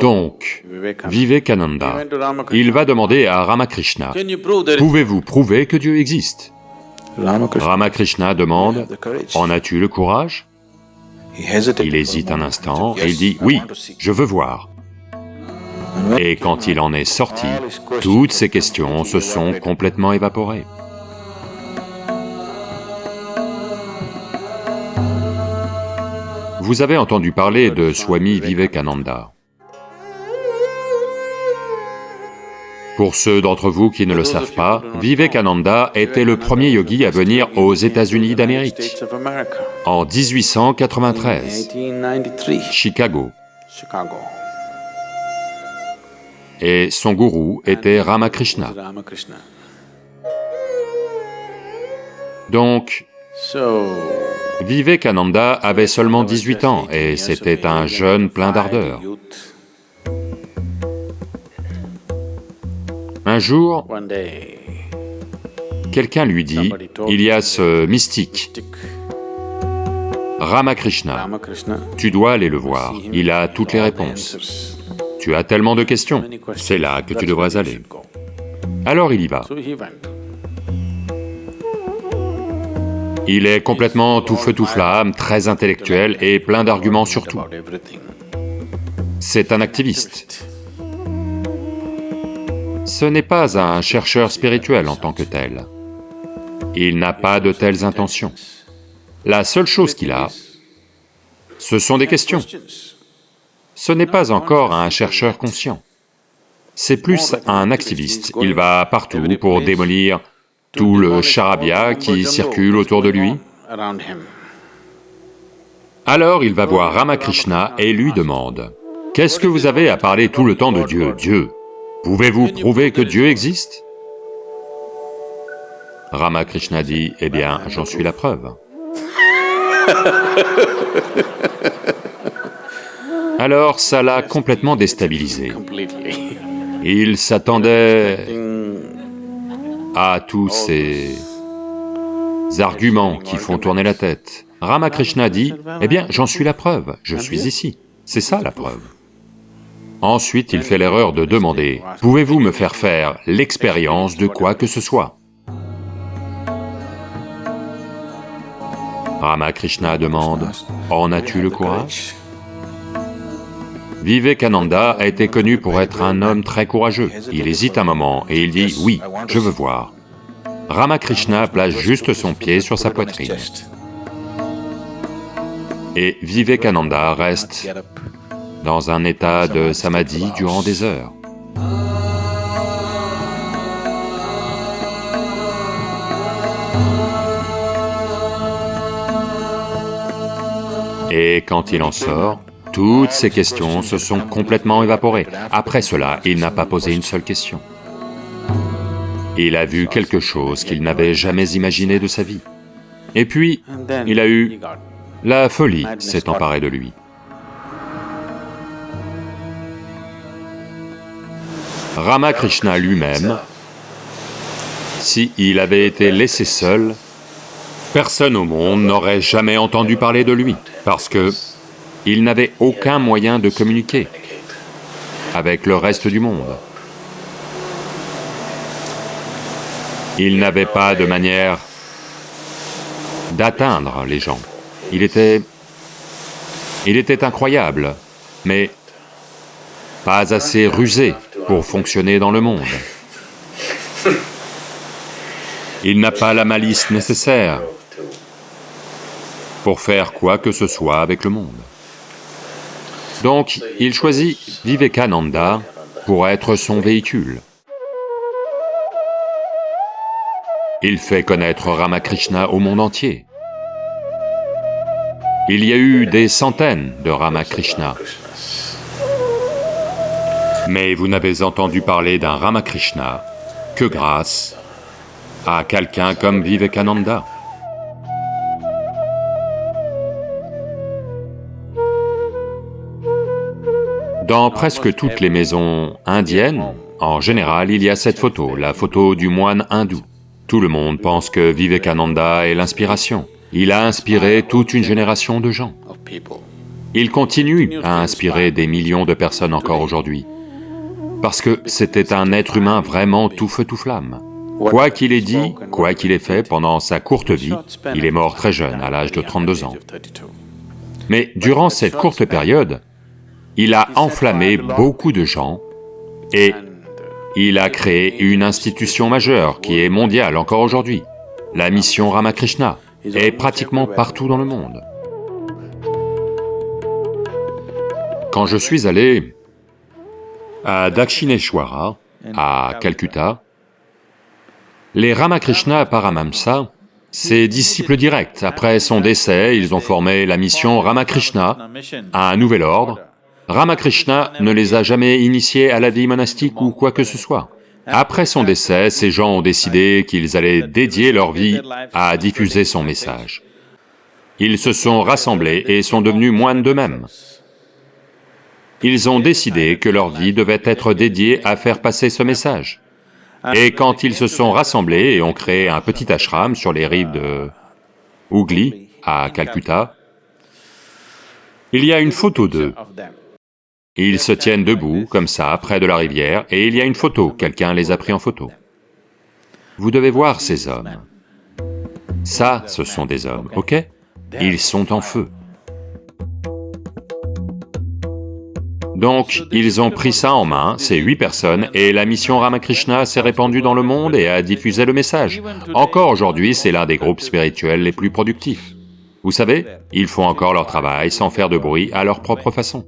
Donc, Vivekananda, il va demander à Ramakrishna, pouvez-vous prouver que Dieu existe? Ramakrishna. Demande, en as-tu le courage? Il hésite un instant et il dit, oui, je veux voir. Et quand il en est sorti, toutes ces questions se sont complètement évaporées. Vous avez entendu parler de Swami Vivekananda. Pour ceux d'entre vous qui ne le savent pas, Vivekananda était le premier yogi à venir aux États-Unis d'Amérique. En 1893, Chicago. Et son gourou était Ramakrishna. Donc, Vivekananda avait seulement 18 ans et c'était un jeune plein d'ardeur. Un jour, quelqu'un lui dit, il y a ce mystique, Ramakrishna, tu dois aller le voir, il a toutes les réponses. Tu as tellement de questions, c'est là que tu devrais aller. Alors il y va. Il est complètement tout feu tout flamme, très intellectuel et plein d'arguments sur tout. C'est un activiste. Ce n'est pas un chercheur spirituel en tant que tel. Il n'a pas de telles intentions. La seule chose qu'il a, ce sont des questions. Ce n'est pas encore un chercheur conscient. C'est plus un activiste, il va partout pour démolir tout le charabia qui circule autour de lui. Alors il va voir Ramakrishna et lui demande, « Qu'est-ce que vous avez à parler tout le temps de Dieu, Dieu? Pouvez-vous prouver que Dieu existe » Ramakrishna dit, « Eh bien, j'en suis la preuve. » Alors ça l'a complètement déstabilisé. Il s'attendait à tous ces arguments qui font tourner la tête. Ramakrishna dit, eh bien, j'en suis la preuve, je suis ici. C'est ça la preuve. Ensuite, il fait l'erreur de demander, pouvez-vous me faire faire l'expérience de quoi que ce soit? Ramakrishna demande, en as-tu le courage? Vivekananda a été connu pour être un homme très courageux. Il hésite un moment et il dit, oui, je veux voir. Ramakrishna place juste son pied sur sa poitrine. Et Vivekananda reste dans un état de samadhi durant des heures. Et quand il en sort, toutes ces questions se sont complètement évaporées. Après cela, il n'a pas posé une seule question. Il a vu quelque chose qu'il n'avait jamais imaginé de sa vie. Et puis, il a eu... La folie s'est emparée de lui. Ramakrishna lui-même, s'il avait été laissé seul, personne au monde n'aurait jamais entendu parler de lui, parce que il n'avait aucun moyen de communiquer avec le reste du monde. Il n'avait pas de manière d'atteindre les gens. Il était... il était incroyable, mais pas assez rusé pour fonctionner dans le monde. Il n'a pas la malice nécessaire pour faire quoi que ce soit avec le monde. Donc, il choisit Vivekananda pour être son véhicule. Il fait connaître Ramakrishna au monde entier. Il y a eu des centaines de Ramakrishna. Mais vous n'avez entendu parler d'un Ramakrishna que grâce à quelqu'un comme Vivekananda. Dans presque toutes les maisons indiennes, en général, il y a cette photo, la photo du moine hindou. Tout le monde pense que Vivekananda est l'inspiration. Il a inspiré toute une génération de gens. Il continue à inspirer des millions de personnes encore aujourd'hui, parce que c'était un être humain vraiment tout feu tout flamme. Quoi qu'il ait dit, quoi qu'il ait fait pendant sa courte vie, il est mort très jeune, à l'âge de 32 ans. Mais durant cette courte période, il a enflammé beaucoup de gens et il a créé une institution majeure qui est mondiale encore aujourd'hui. La mission Ramakrishna est pratiquement partout dans le monde. Quand je suis allé à Dakshineshwara, à Calcutta, les Ramakrishna Paramamsa, ses disciples directs, après son décès, ils ont formé la mission Ramakrishna un nouvel ordre. Ramakrishna ne les a jamais initiés à la vie monastique ou quoi que ce soit. Après son décès, ces gens ont décidé qu'ils allaient dédier leur vie à diffuser son message. Ils se sont rassemblés et sont devenus moines d'eux-mêmes. Ils ont décidé que leur vie devait être dédiée à faire passer ce message. Et quand ils se sont rassemblés et ont créé un petit ashram sur les rives de Hooghly, à Calcutta, il y a une photo d'eux. Ils se tiennent debout, comme ça, près de la rivière, et il y a une photo, quelqu'un les a pris en photo. Vous devez voir ces hommes. Ça, ce sont des hommes, ok? Ils sont en feu. Donc, ils ont pris ça en main, ces huit personnes, et la mission Ramakrishna s'est répandue dans le monde et a diffusé le message. Encore aujourd'hui, c'est l'un des groupes spirituels les plus productifs. Vous savez, ils font encore leur travail sans faire de bruit à leur propre façon.